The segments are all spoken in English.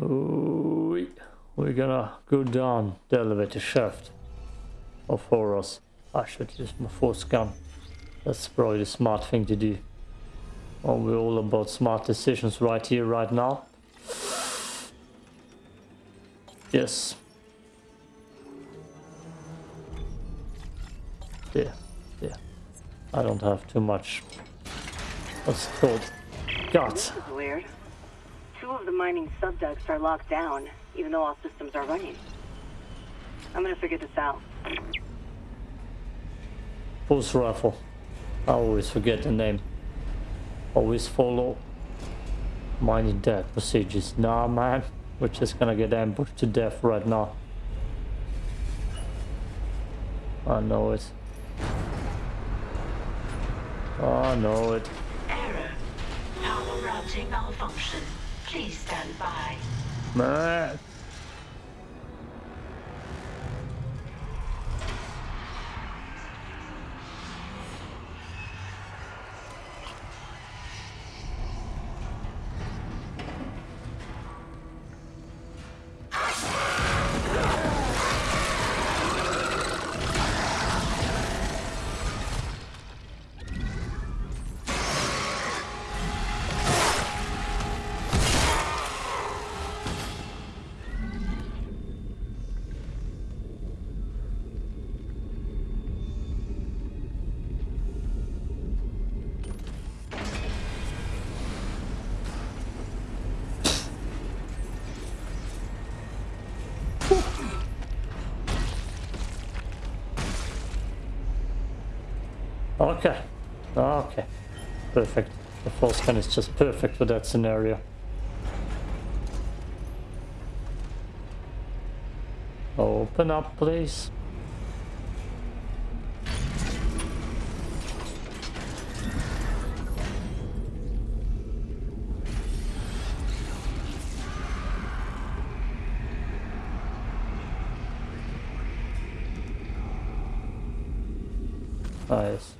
We're gonna go down the elevator shaft of horrors. I should use my force gun. That's probably the smart thing to do. Oh, we're all about smart decisions right here, right now. Yes. Yeah, yeah. I don't have too much. What's it called? God. This is weird. Two of the mining subdecks are locked down, even though all systems are running. I'm gonna figure this out. Pulse rifle. I always forget the name. Always follow mining death procedures. Nah, man. We're just gonna get ambushed to death right now. I know it. I know it. Error. Power routing malfunction. Please stand by. Man. Okay. Okay. Perfect. The force gun is just perfect for that scenario. Open up, please. Nice.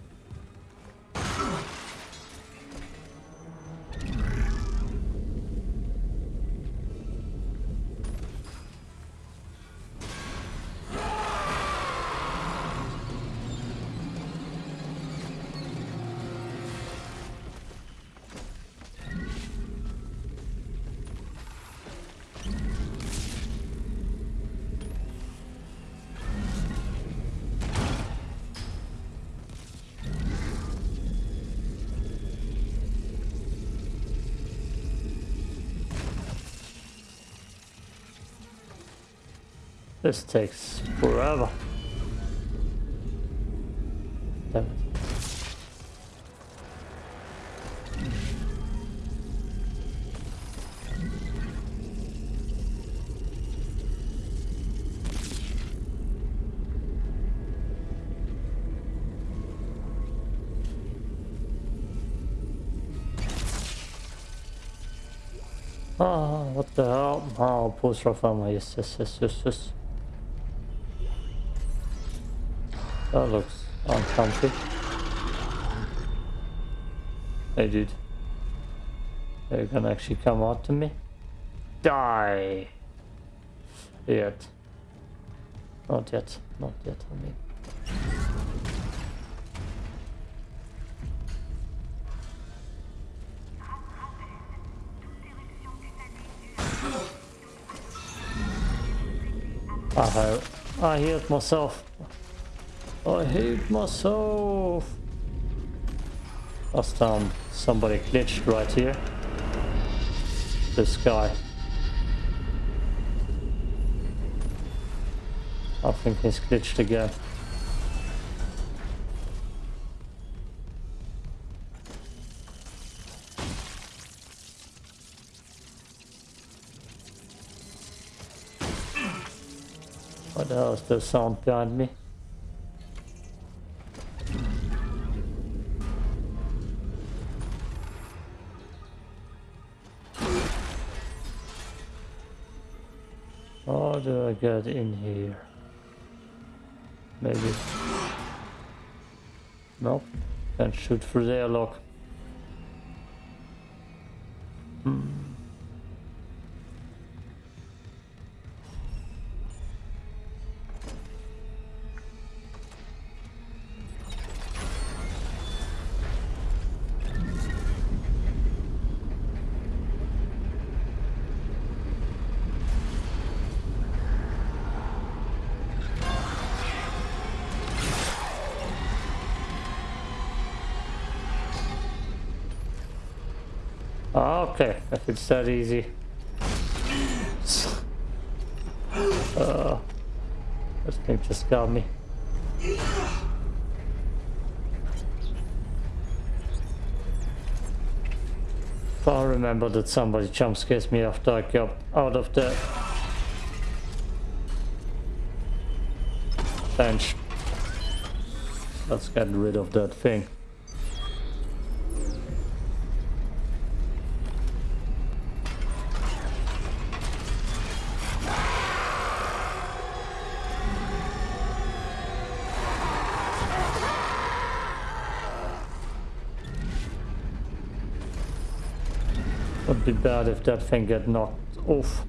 This takes forever. Ah, what the hell? Oh, pulse rifle ammo, yes, yes, yes, yes, yes. That looks uncomfy. Hey dude. Are you gonna actually come out to me? Die! Yet. Not yet. Not yet, I mean. I. I hit myself. I hate myself. Last time somebody glitched right here. This guy. I think he's glitched again. What the hell is the sound behind me? Get in here? Maybe. No? Can't shoot through the airlock. Hmm. Okay, if it's that easy. Uh, this thing just got me. I remember that somebody jump scares me after I got out of the bench. Let's get rid of that thing. Be bad if that thing get knocked off.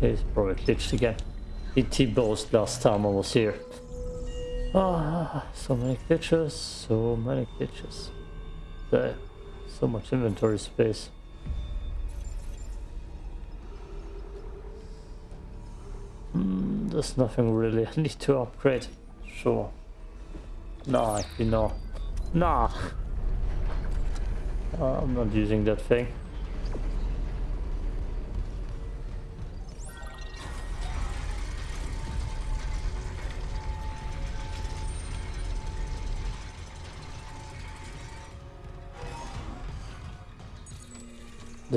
He's probably glitched again. He T-bossed last time I was here. Ah, so many glitches, so many glitches. There, so much inventory space. Hmm, there's nothing really I need to upgrade. Sure. Nah, you know. Nah. Uh, I'm not using that thing.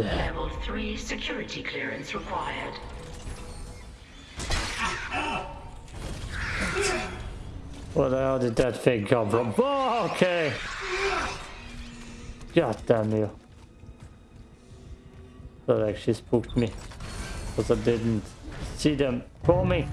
Level 3 security clearance required. Where the hell did that thing come from? Oh, okay. God damn you. That actually spooked me. Because I didn't see them coming.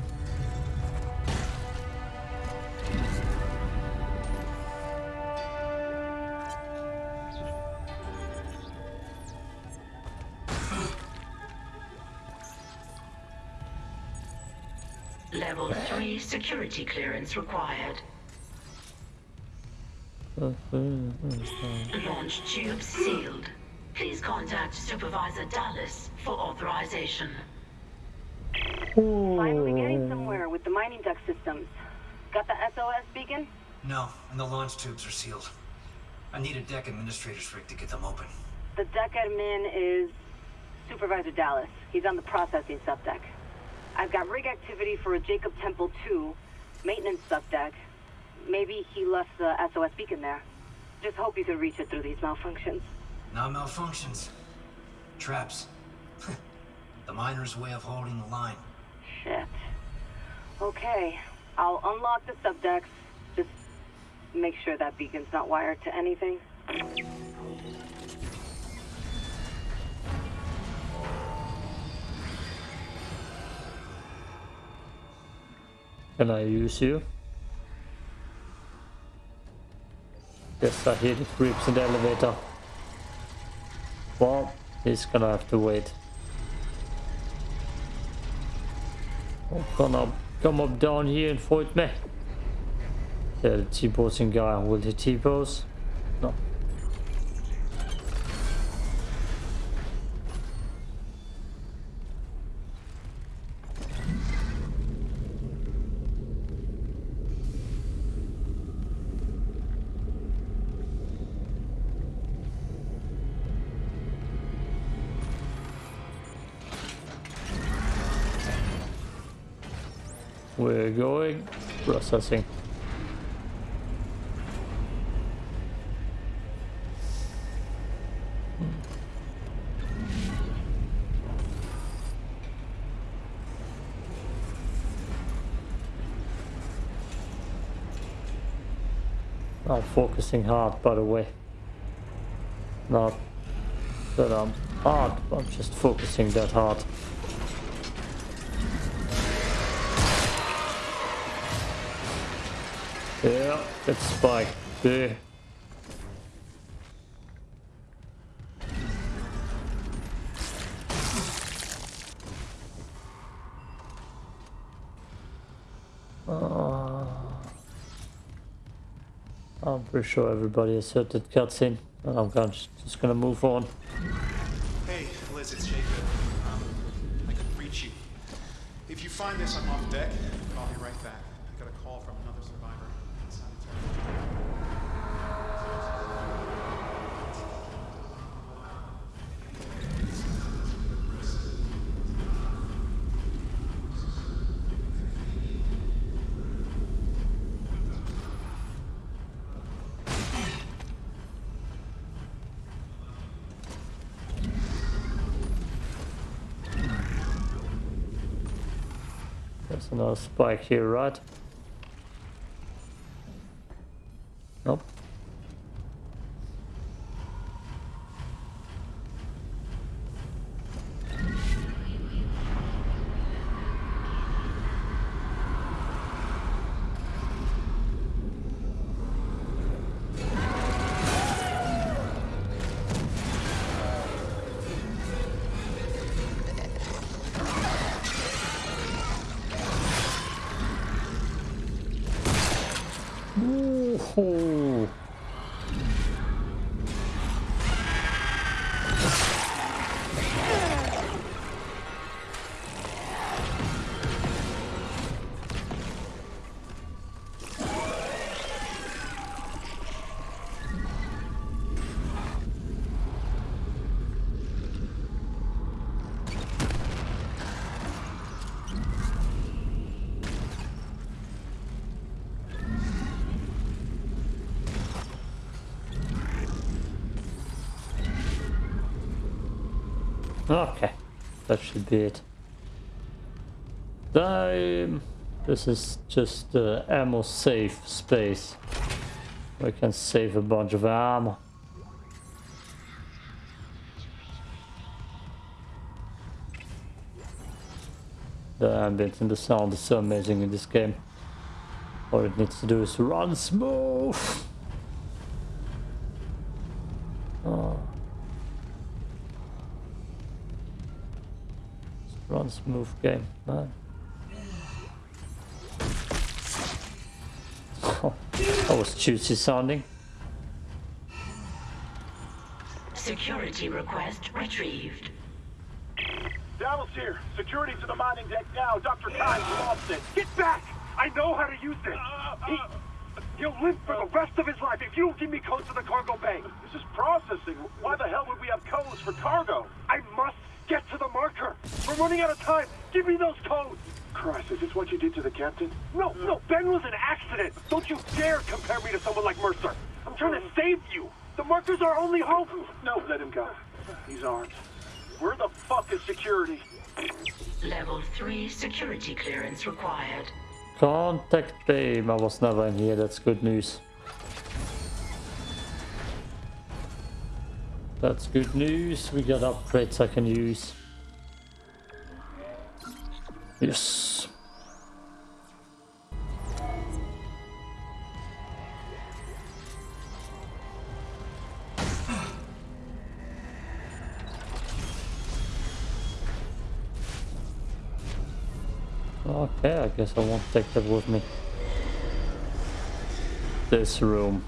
Security clearance required. Launch tubes sealed. Please contact Supervisor Dallas for authorization. Finally getting somewhere with the mining duct systems. Got the SOS beacon? No, and the launch tubes are sealed. I need a deck administrator's rig to get them open. The deck admin is Supervisor Dallas. He's on the processing subdeck. I've got rig activity for a Jacob Temple 2 maintenance subdeck. Maybe he left the SOS beacon there. Just hope you can reach it through these malfunctions. Not malfunctions. Traps. the miner's way of holding the line. Shit. Okay, I'll unlock the subdecks. Just make sure that beacon's not wired to anything. Can I use you? Yes, I hear the creeps in the elevator. Well, he's gonna have to wait. Come up, come up down here and fight me. Yeah, the T-posing guy. Will he T-pose? Going. Processing. I'm focusing hard, by the way. Not that I'm hard, I'm just focusing that hard. That spike there. Oh. I'm pretty sure everybody has heard that cutscene, and I'm gonna, just gonna move on. Hey, Liz, it's Jacob. Um, I could reach you. If you find this, I'm off deck, and I'll be right back. Another spike here, right? Nope. Okay, that should be it. Um, this is just the ammo safe space. We can save a bunch of ammo. The ambience and the sound is so amazing in this game. All it needs to do is run smooth. Run smooth game, man. that oh, was juicy sounding. Security request retrieved. Dallas here. Security to the mining deck now. Dr. Kyne's lost it. Get back! I know how to use this. He, he'll live for the rest of his life if you don't give me codes to the cargo bay. This is processing. Why the hell would we have codes for cargo? I must get to the marker. We're running out of time. Give me those codes. Christ, is this what you did to the captain? No, no, Ben was an accident. Don't you dare compare me to someone like Mercer. I'm trying to save you. The marker's our only hope. No, let him go. He's armed. Where the fuck is security? Level 3 security clearance required. Contact Babe, I was never in here, that's good news. That's good news, we got upgrades I can use. Yes. Okay, I guess I won't take that with me. This room.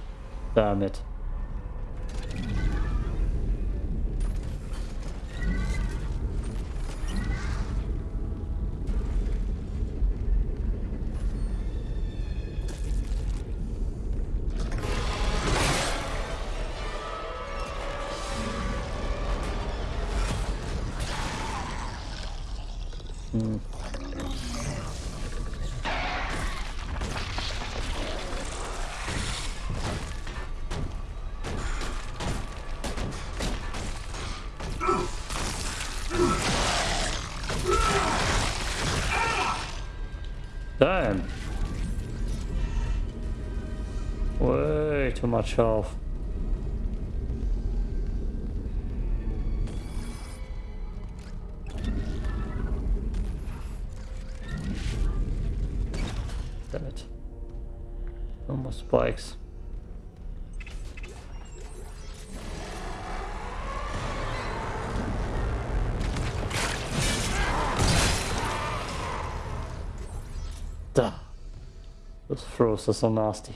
Damn it. Much health. Damn it. No more spikes. Duh. Those throws are so nasty.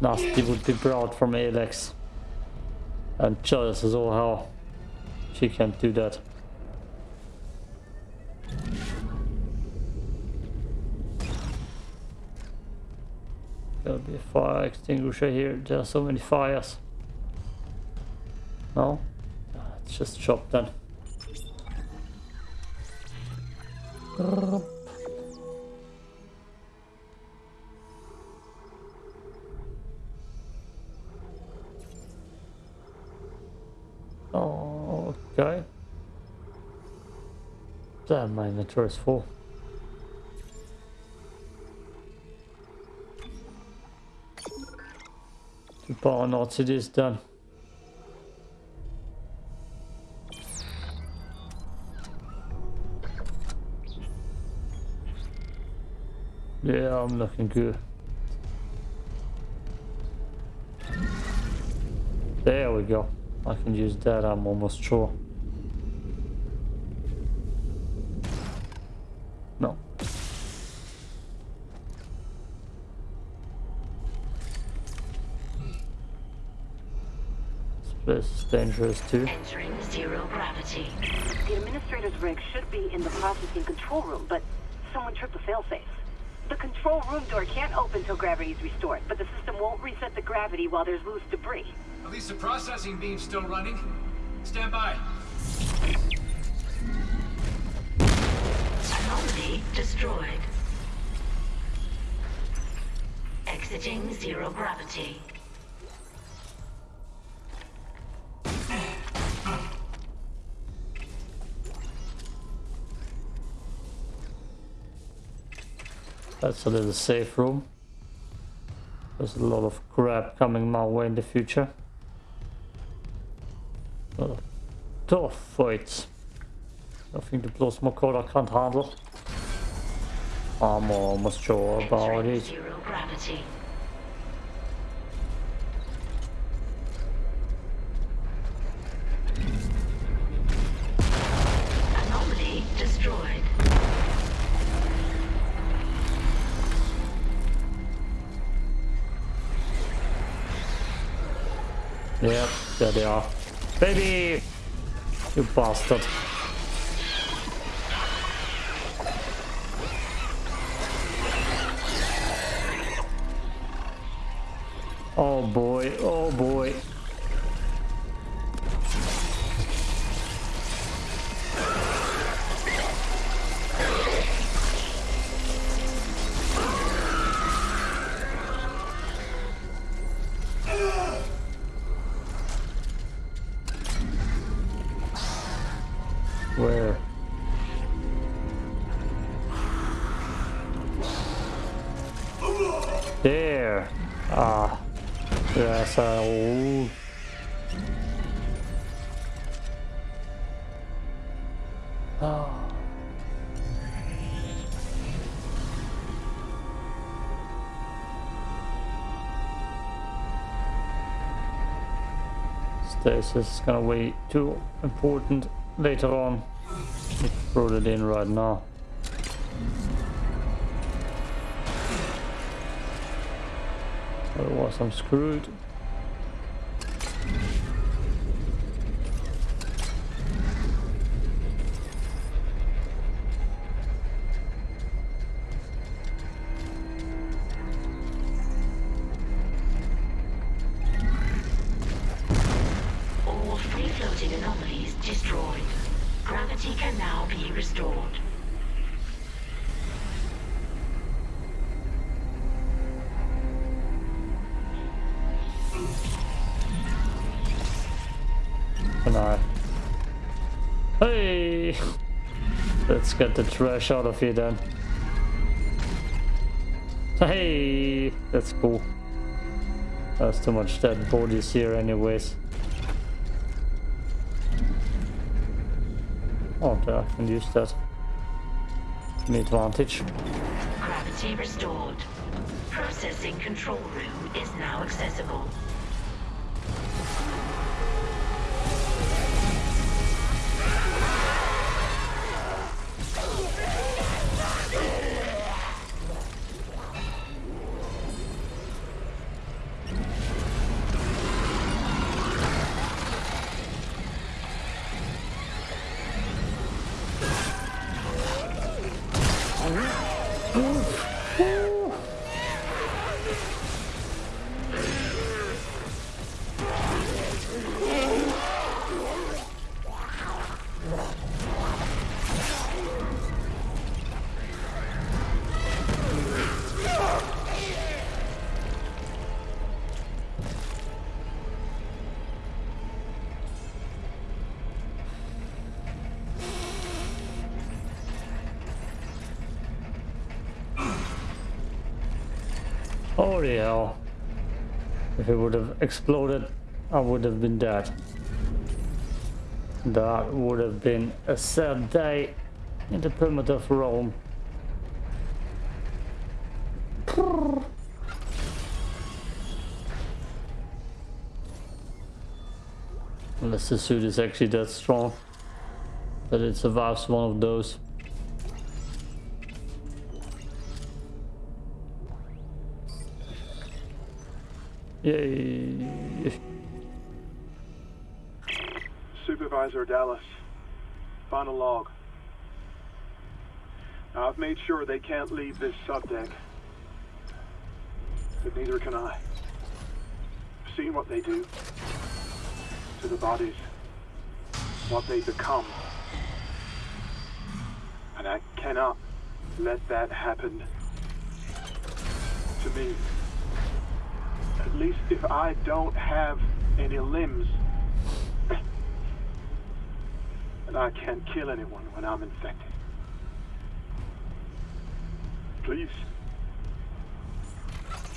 Nasty would be brought from Alex. And jealous as all hell. She can't do that. There'll be a fire extinguisher here. There are so many fires. No? It's just shop then. Damn, my inventory is full. The bar knots it is done. Yeah, I'm looking good. There we go. I can use that, I'm almost sure. This is dangerous too. Entering zero gravity. The administrator's rig should be in the processing control room, but someone tripped the failsafe. The control room door can't open till gravity is restored, but the system won't reset the gravity while there's loose debris. At least the processing beam's still running. Stand by. Anomaly destroyed. Exiting zero gravity. That's a little safe room. There's a lot of crap coming my way in the future. Tough fights. Nothing to blow smoke I can't handle. I'm almost sure about it. zero gravity. They are. Baby! You bastard. Stasis is gonna be too important later on. Throw it in right now. Otherwise I'm screwed. Let's get the trash out of here then. Hey! That's cool. There's too much dead bodies here anyways. Oh, there, I can use that. To advantage. Gravity restored. Processing control room is now accessible. Holy hell. If it would have exploded, I would have been dead. That would have been a sad day in the of Rome. Unless the suit is actually that strong that it survives one of those. Yay. Supervisor Dallas, final log. Now, I've made sure they can't leave this subdeck. But neither can I. I've seen what they do to the bodies, what they become. And I cannot let that happen to me. At least if I don't have any limbs. And I can't kill anyone when I'm infected. Please.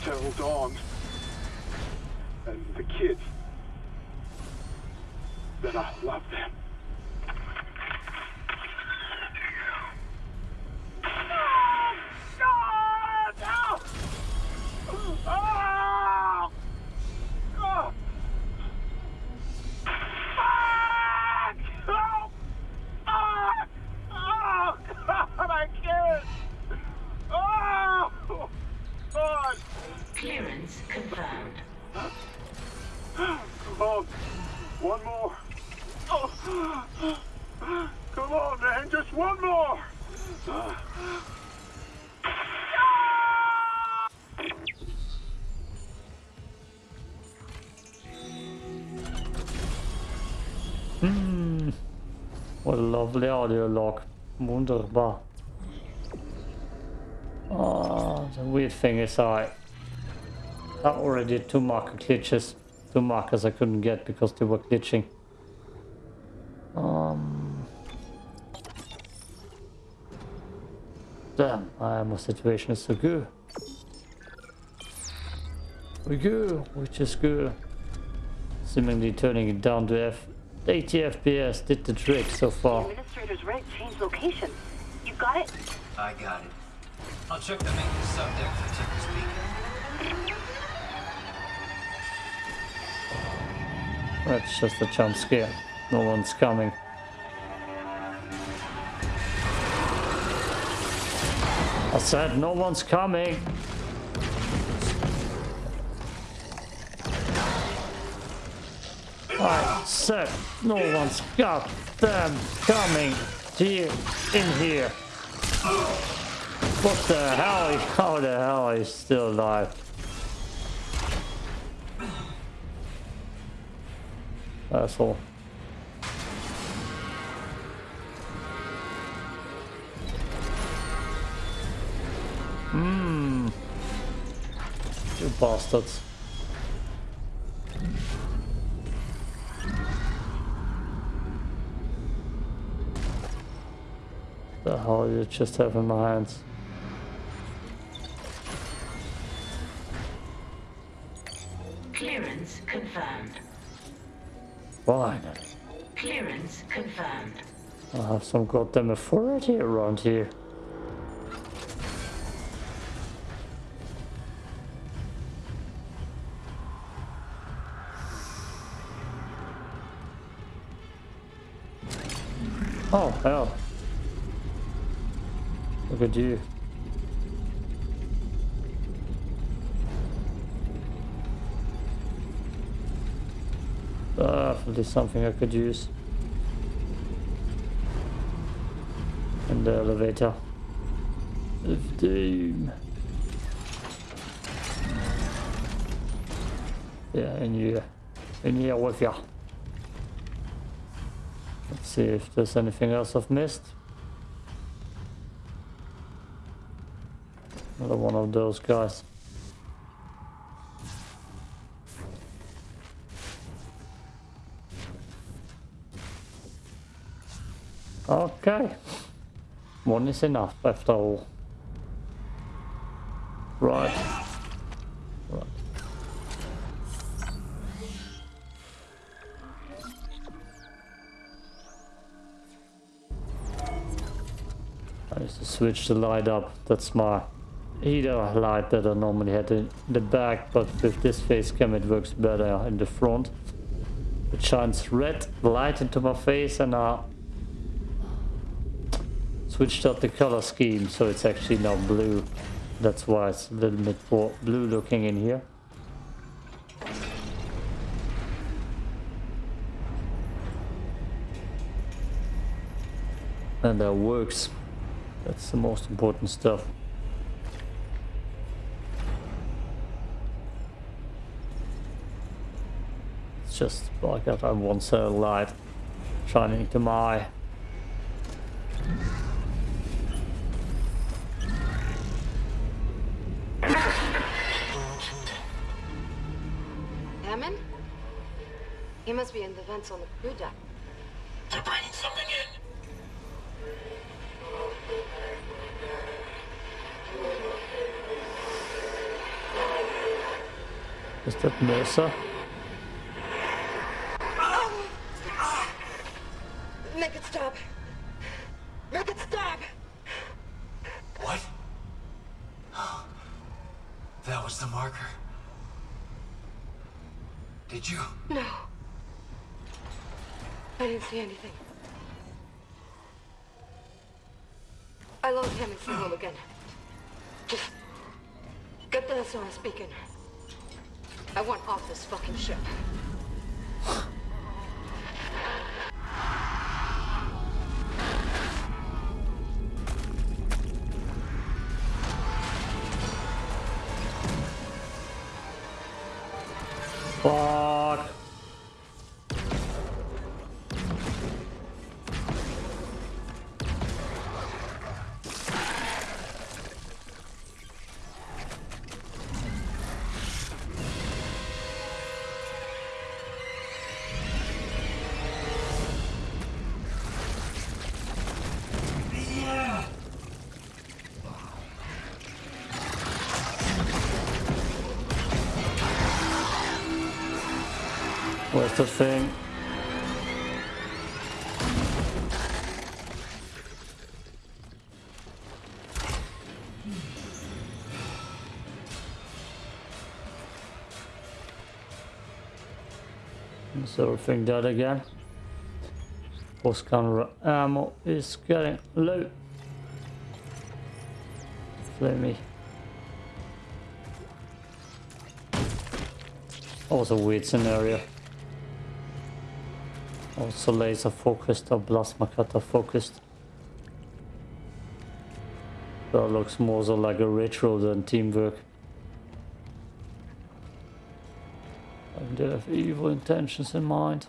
Tell Dawn and the kids that I love them. What a audio log. Wunderbar. Oh, the weird thing is I, I already two marker glitches. Two markers I couldn't get because they were glitching. Um. Damn, uh, my situation is so good. We go, which is good. Seemingly turning it down to F 80 FPS did the trick so far. Administrator's right changed location. You got it? I got it. I'll check the maintenance subdeck for Temple's Beacon. That's just a jump scare. No one's coming. I said no one's coming. I said no one's goddamn coming here in here. What the hell? How the hell is still alive? Asshole. Hmm. You bastards. The hell you just have in my hands? Clearance confirmed. Finally. Clearance confirmed. I have some goddamn authority around here. Something I could use. In the elevator. Of doom. Yeah, in here. In here with ya. Let's see if there's anything else I've missed. Another one of those guys. One is enough after all. Right. Right. I used to switch the light up. That's my heater light that I normally had in the back, but with this face cam it works better in the front. It shines red light into my face and I switched up the color scheme so it's actually now blue. That's why it's a little bit more blue looking in here. And that works. That's the most important stuff. It's just like that I want cell light shining into my eye. Must be in the vents on the crew deck. They're bringing something in. Is that Mercer? The thing? Is everything dead again? Post counter ammo is getting low. Flamey. That was a weird scenario. Also laser focused or plasma cutter focused. That looks more so like a retro than teamwork. I they have evil intentions in mind.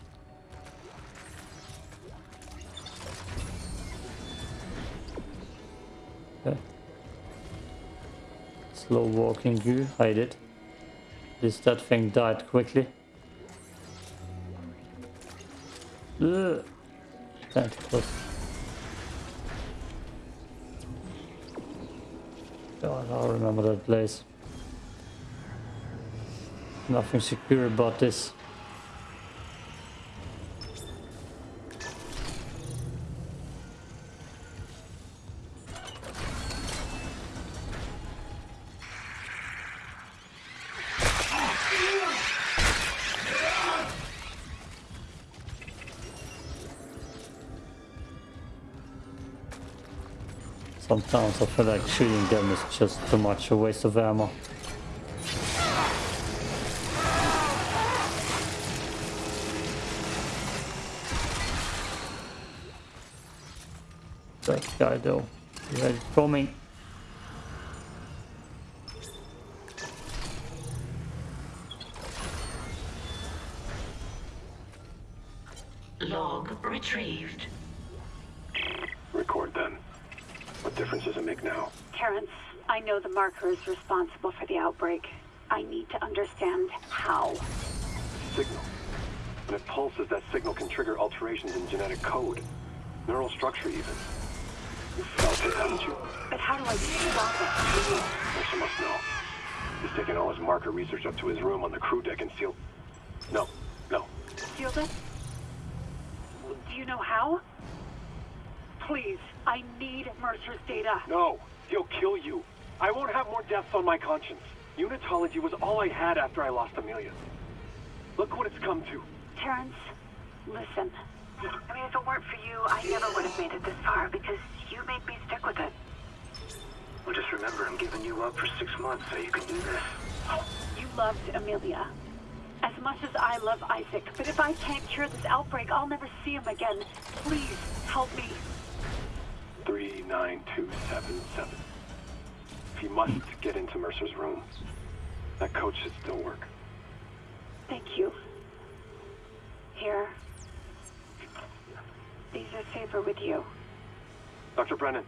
Okay. Slow walking goo, hide it. This that thing died quickly. Ugh. Tentacles. God, I remember that place. Nothing secure about this. Sometimes I feel like shooting them is just too much a waste of ammo. That guy though, he had it coming. Log retrieved. Record then. What difference does it make now? Terrence, I know the marker is responsible for the outbreak. I need to understand how. Signal. When it pulses, that signal can trigger alterations in genetic code. Neural structure even. You felt it, haven't you? But how do I stop it? Mercer must know. He's taken all his marker research up to his room on the crew deck and sealed... No, no. Sealed it? Do you know how? please. I need Mercer's data. No, he'll kill you. I won't have more deaths on my conscience. Unitology was all I had after I lost Amelia. Look what it's come to. Terrence, listen. I mean, if it weren't for you, I never would have made it this far because you made me stick with it. Well, just remember, I'm giving you up for six months so you can do this. You loved Amelia. As much as I love Isaac, but if I can't cure this outbreak, I'll never see him again. Please, help me. 39277. You must get into Mercer's room, that code should still work. Thank you. Here. These are safer with you. Dr. Brennan.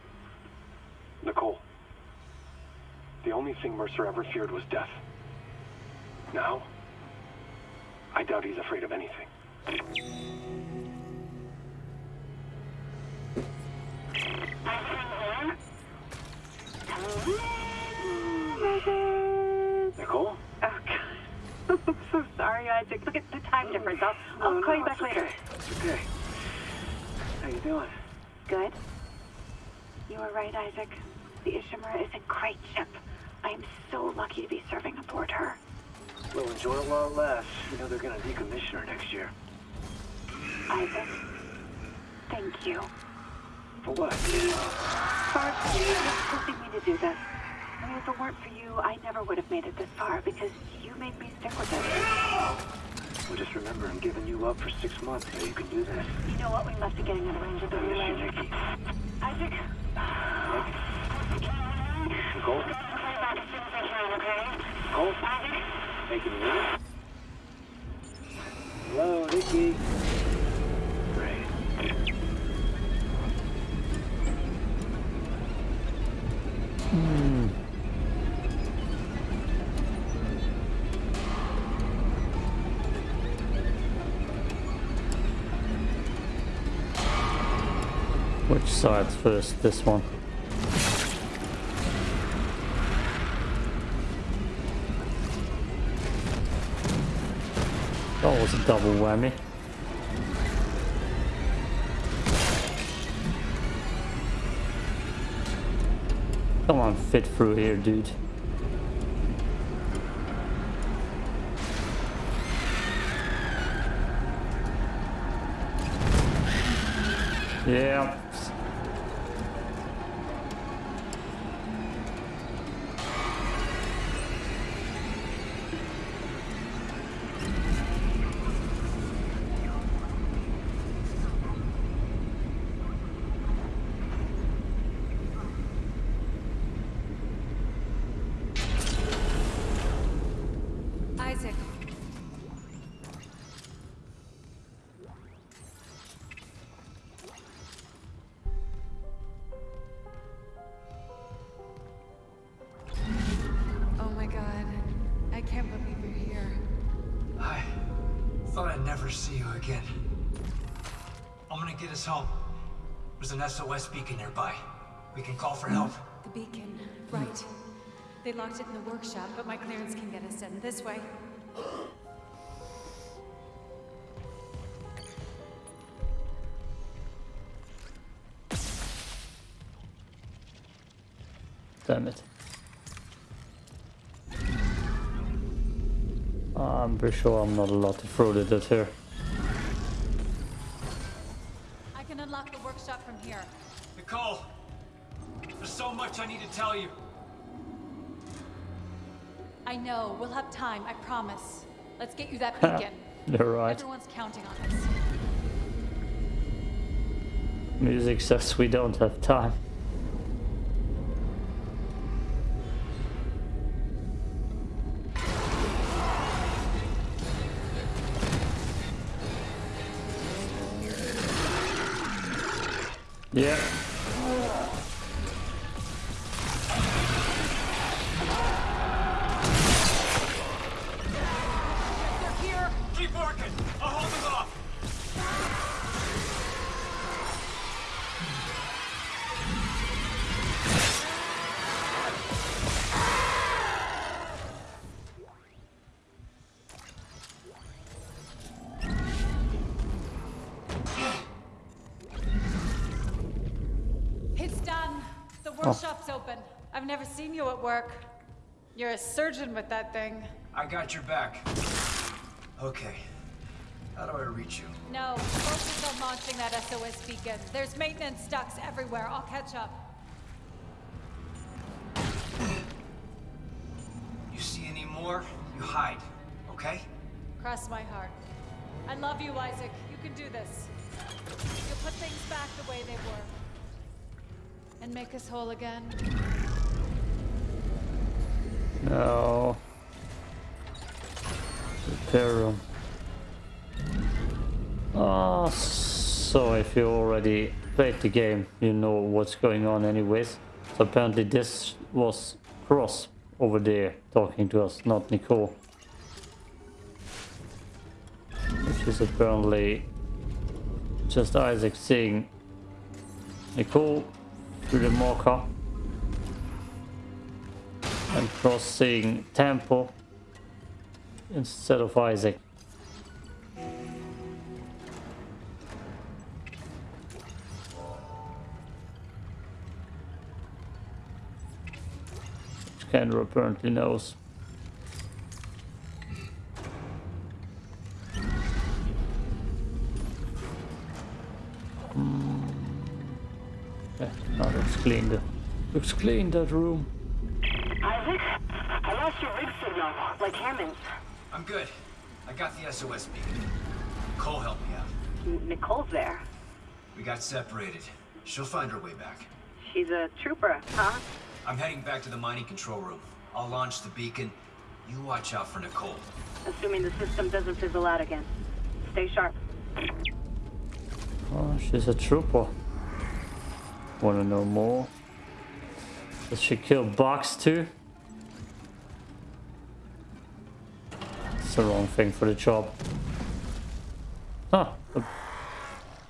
Nicole. The only thing Mercer ever feared was death. Now, I doubt he's afraid of anything. I'm so sorry, Isaac. Look at the time difference. I'll, I'll call you back later. It's okay. How you doing? Good. You were right, Isaac. The Ishimura is a great ship. I am so lucky to be serving aboard her. We'll enjoy it while it lasts. You know they're gonna decommission her next year. Isaac, thank you For what? for pushing me to do this. I mean, if it weren't for you, I never would have made it this far because you made me stick with it. Well, just remember, I'm giving you up for six months so you can do this. You know what? We must be getting out of range of the I miss you, relay. Nikki. Isaac, Nicole? Nicole? Hey, can you hear? Hello, Nikki. Great. Hmm. Which side's first? This one. That was a double whammy. Come on, fit through here, dude. SOS beacon nearby. We can call for help. The beacon. Right. They locked it in the workshop, but my clearance can get us in this way. Damn it. Ah, I'm pretty sure I'm not allowed to throw it at her. Workshop from here. Nicole! There's so much I need to tell you. I know. We'll have time. I promise. Let's get you that beacon. You're right. Everyone's counting on us. Music says we don't have time. Seen you at work. You're a surgeon with that thing. I got your back. Okay. How do I reach you? No, focus on launching that SOS beacon. There's maintenance ducts everywhere. I'll catch up. You see any more? You hide, okay? Cross my heart. I love you, Isaac. You can do this. You'll put things back the way they were. And make us whole again. No. Repair room. Ah, so if you already played the game, you know what's going on anyways. So apparently this was Cross over there talking to us, not Nicole. Which is apparently just Isaac seeing Nicole through the marker and Cross seeing Temple instead of Isaac. Which Kendra apparently knows. Hmm. Okay, now looks clean. Looks clean that room. Isaac, lost your rig signal, like Hammond's. I'm good. I got the SOS beacon. Cole helped me out. N- Nicole's there. We got separated. She'll find her way back. She's a trooper, huh? I'm heading back to the mining control room. I'll launch the beacon. You watch out for Nicole. Assuming the system doesn't fizzle out again. Stay sharp. Oh, she's a trooper. Wanna know more? Does she kill Box too? It's the wrong thing for the job. Huh.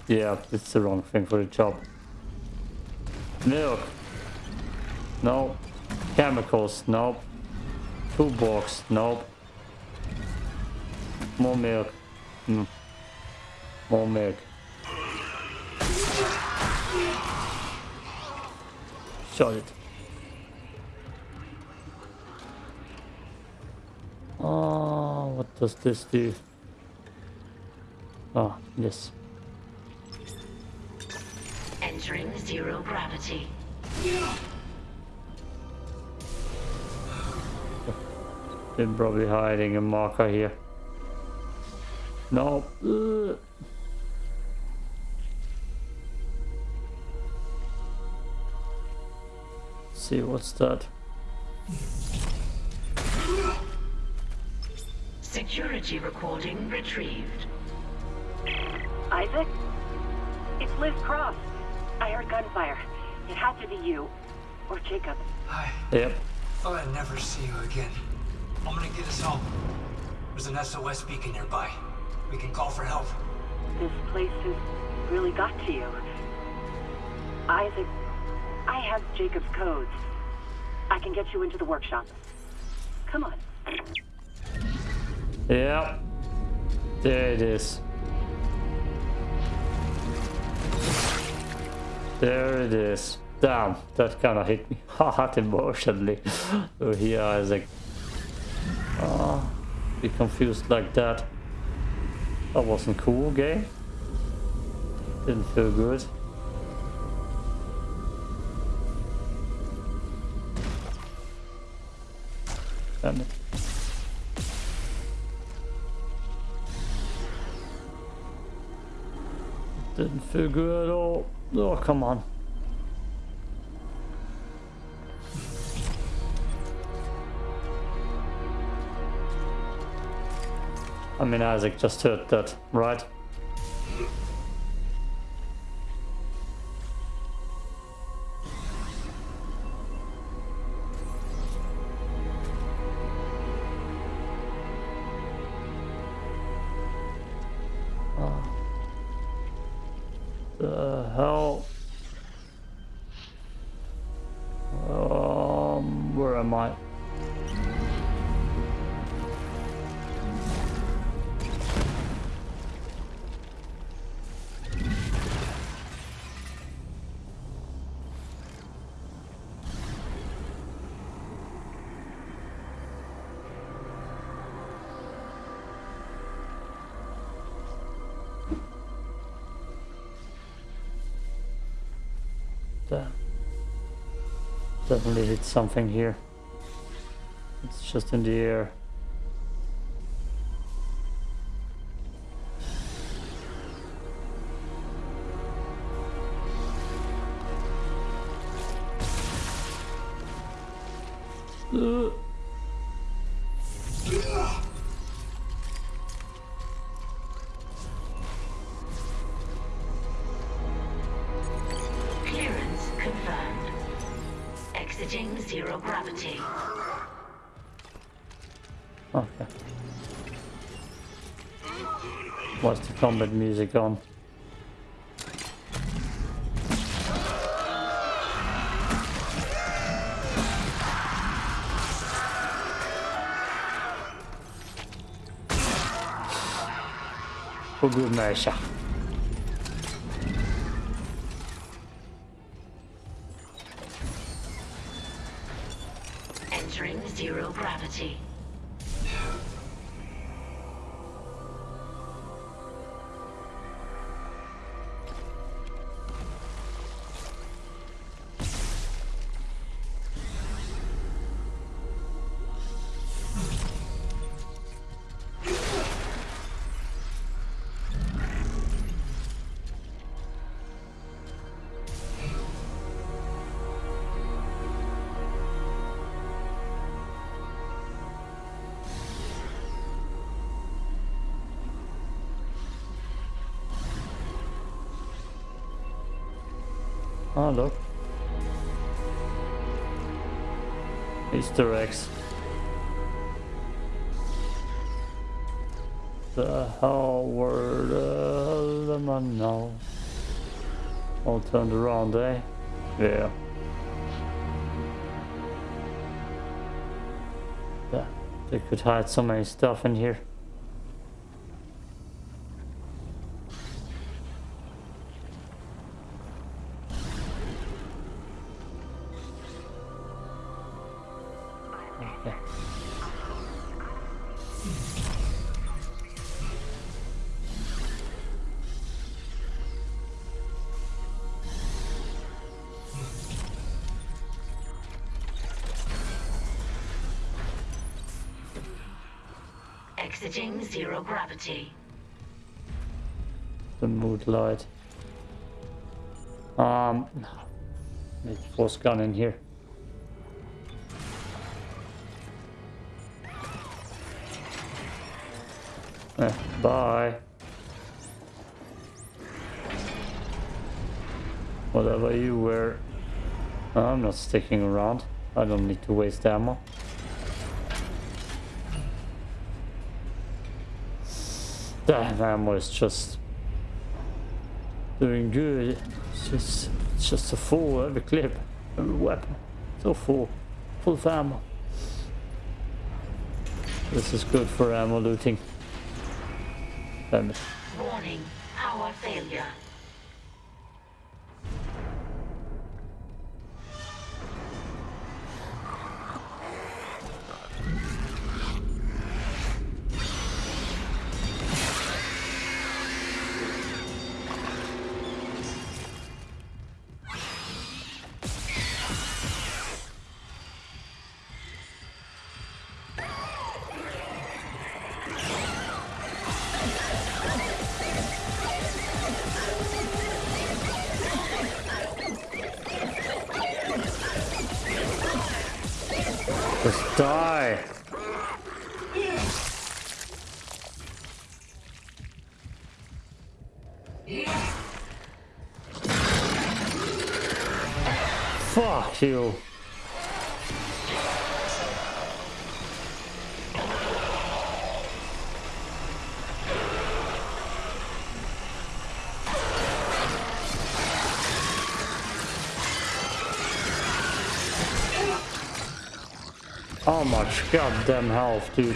Yeah, it's the wrong thing for the job. Milk. No. Chemicals. Nope. Toolbox. Nope. More milk. Mm. More milk. Shot it. Oh, what does this do? Ah, yes. Entering zero gravity. Been probably hiding a marker here. No. Ugh. See what's that? Security recording retrieved. Isaac? It's Liz Cross. I heard gunfire. It had to be you. Or Jacob. Hi. Yep. Thought I'd never see you again. I'm gonna get us home. There's an SOS beacon nearby. We can call for help. This place has really got to you. Isaac, I have Jacob's codes. I can get you into the workshop. Come on. Yep. There it is. There it is. Damn, that kind of hit me hard emotionally. so oh, here I was like, oh, ah, be confused like that. That wasn't cool, game. Didn't feel good. Damn it. Didn't feel good at all. Oh, come on. I mean, Isaac just heard that, right? Definitely hit something here. It's just in the air. What's the combat music on? God measure. Entering zero gravity. Easter eggs. The hell am I now? All turned around, eh? Yeah. Yeah, they could hide so many stuff in here. Exiting zero gravity. the mood light. Um, need force gun in here. Eh, bye. Whatever you were. I'm not sticking around. I don't need to waste ammo. That ammo is just doing good. It's just, it's just a full every clip, every weapon. So full, full of ammo. This is good for ammo looting. Warning. Power failure. Die. Fuck you. Goddamn health, dude?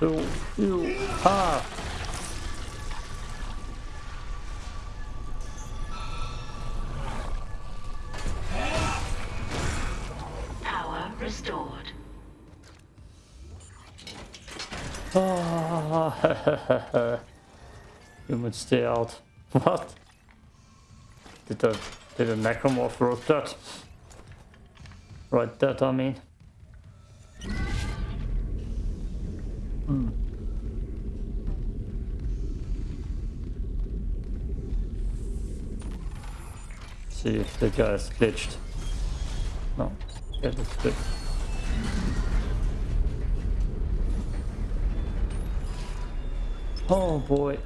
You, you, ah! Power restored. Ah, you would stay out. What? Did I Did a necromorph wrote that? Write that, I mean. Hmm. See if the guy is glitched. No, get it good. Oh boy.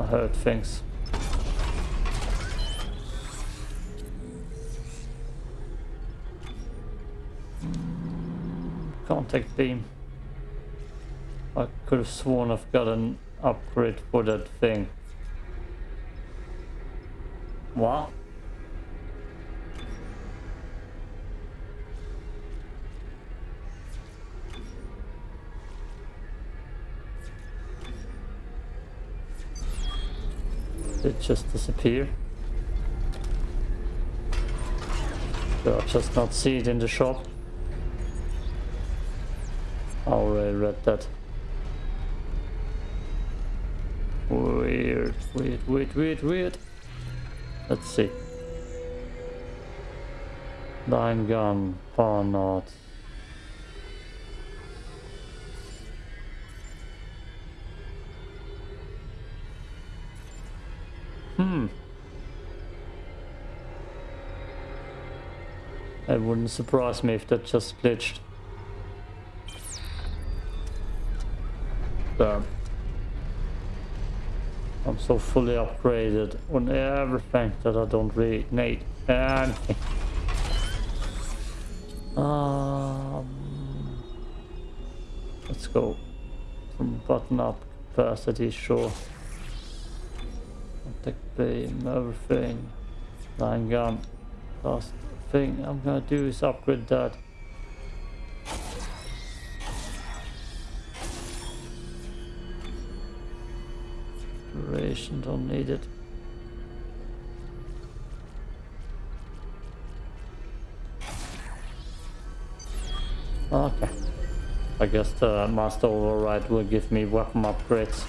I heard things. Contact beam. I could have sworn I've got an upgrade for that thing. What? It just disappear. Do I just not see it in the shop? I already uh, read that. Weird, weird, weird, weird, weird. Let's see. Line gun, power node. It wouldn't surprise me if that just glitched. Damn. I'm so fully upgraded on everything that I don't really need anything. Um, let's go from button up capacity, sure. Attack beam, everything. Line gun. Last thing I'm gonna do is upgrade that. Duration don't need it. Okay. I guess the master override will give me weapon upgrades.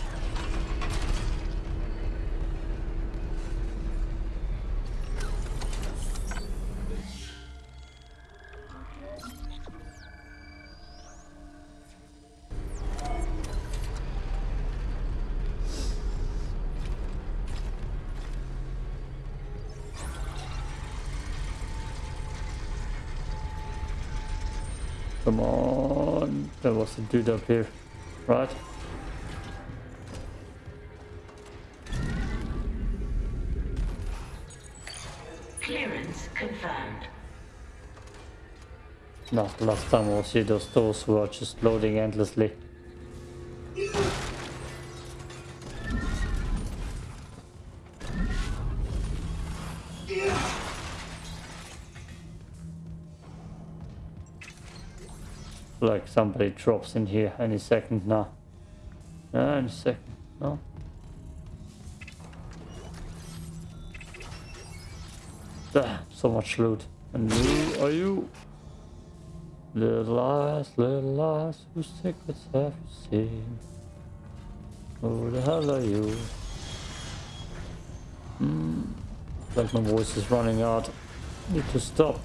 Dude up here, right? Clearance confirmed. No, last time I see those doors were just loading endlessly. Somebody drops in here any second now. Yeah, any second. No. Ah, so much loot. And you are you? Little eyes, little eyes, whose secrets have you seen? Who the hell are you? Hmm. Like my voice is running out. Need to stop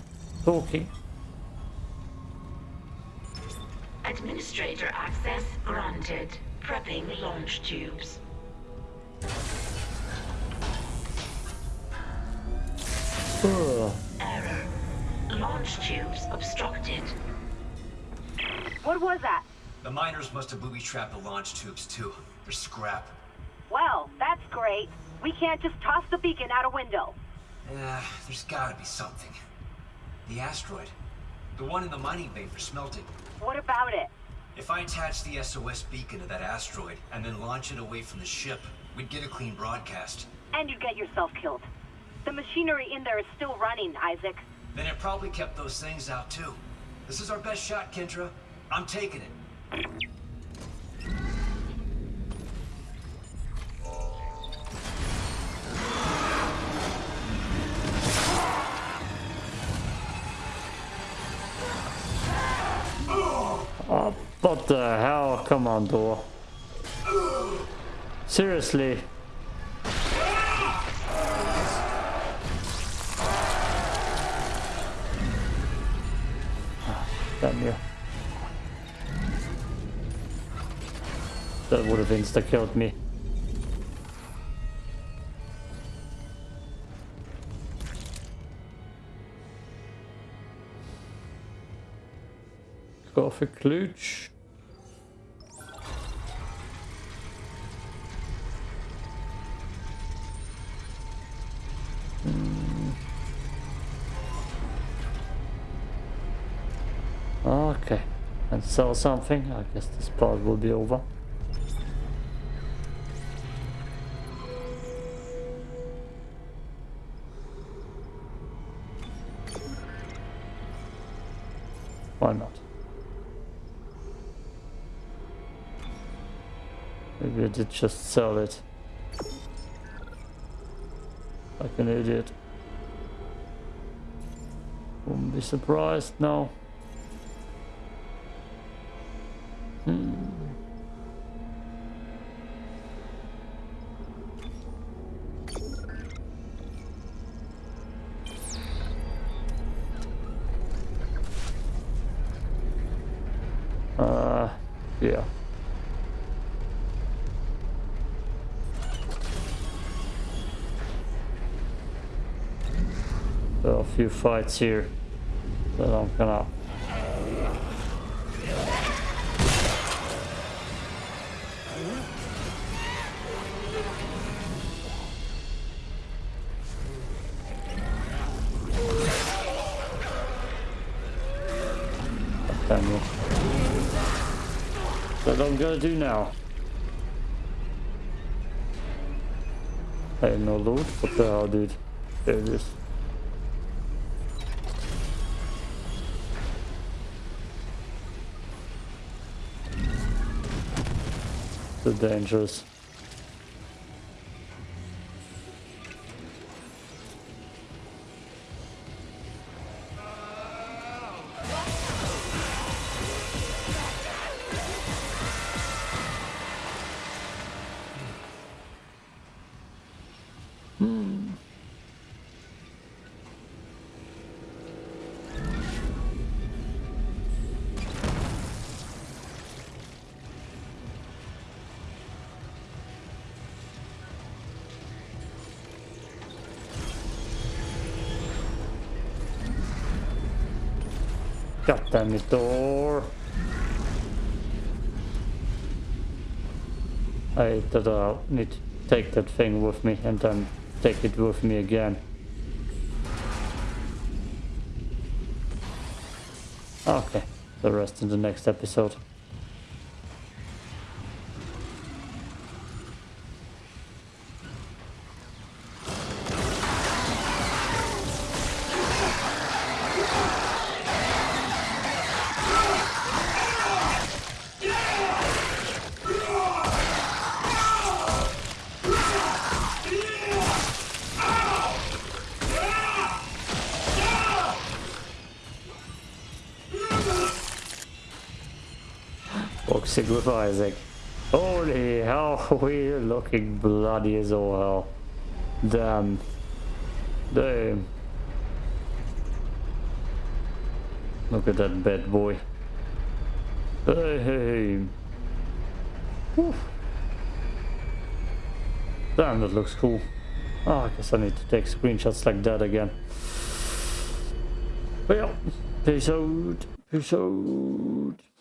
talking. Administrator access granted. Prepping launch tubes. Ugh. Error. Launch tubes obstructed. What was that? The miners must have booby-trapped the launch tubes too. They're scrap. Well, that's great. We can't just toss the beacon out a window. Yeah, there's gotta be something. The asteroid. The one in the mining bay for smelting. What about it? If I attach the SOS beacon to that asteroid and then launch it away from the ship, we'd get a clean broadcast. And you'd get yourself killed. The machinery in there is still running, Isaac. Then it probably kept those things out too. This is our best shot, Kendra. I'm taking it. What the hell? Come on, door. Seriously. Ah, Damn you. That would have insta-killed me. Koffieklutsch. Hmm. Okay, and sell something. I guess this part will be over. Why not? Maybe I did just sell it. Like an idiot. Wouldn't be surprised now. Few fights here that I'm gonna Damn you. That I'm gonna do now. Hey, no loot? What the hell, dude? There it is. Dangerous. God damn it, door. I that I need to take that thing with me and then take it with me again. Okay, the rest in the next episode. Boxing Isaac. Holy hell, we're looking bloody as all hell. Damn. Damn. Look at that bad boy. Hey, hey. Damn, that looks cool. Oh, I guess I need to take screenshots like that again. Well, peace out. Peace out.